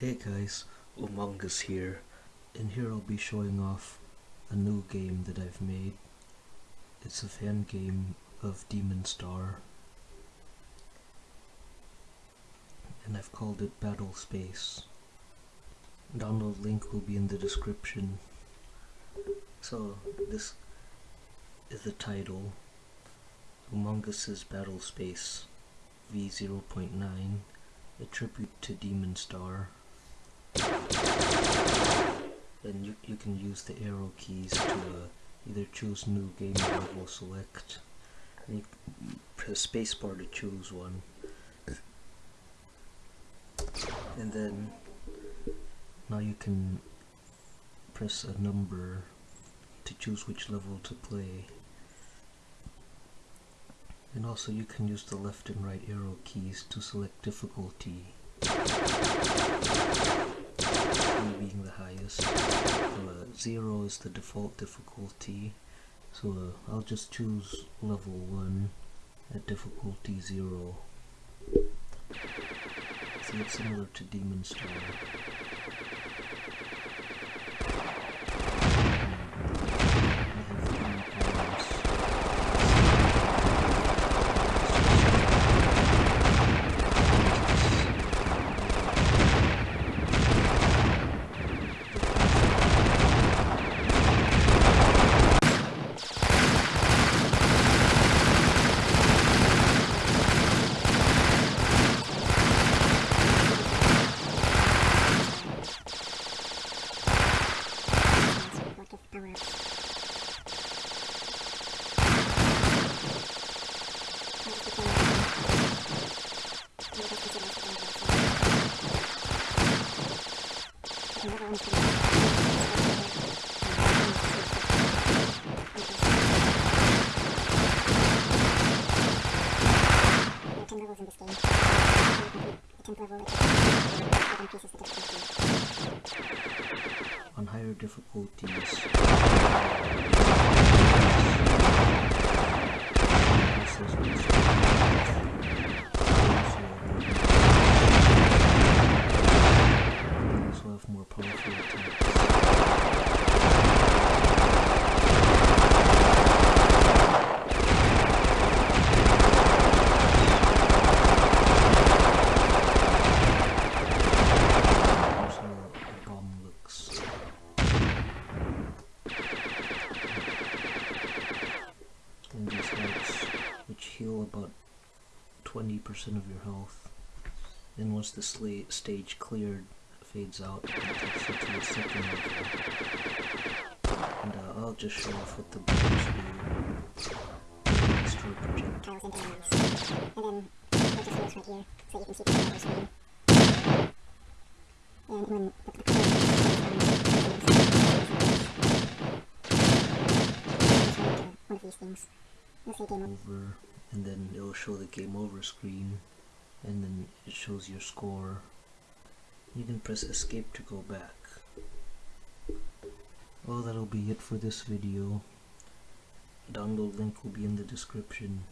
Hey guys, Umongus here. and here I'll be showing off a new game that I've made. It's a fan game of Demon Star. And I've called it Battle Space. Download link will be in the description. So this is the title. Umongus's Battle Space V0.9, a tribute to Demon Star and you, you can use the arrow keys to uh, either choose new game level select. And you press spacebar to choose one. And then now you can press a number to choose which level to play. And also you can use the left and right arrow keys to select difficulty being the highest. Uh, zero is the default difficulty, so uh, I'll just choose level 1 at difficulty 0. So it's similar to Demon Star. On higher difficulties, heal about 20% of your health. Then once the stage cleared, fades out and takes you to a second level. And uh, I'll just show off what the bombs do. Destroy projectiles. tiles into enemies. And then we'll right here so you can see the color screen. And when the, the color one of these things. You'll see game over. And then it'll show the game over screen and then it shows your score. You can press escape to go back. Well that'll be it for this video. Download link will be in the description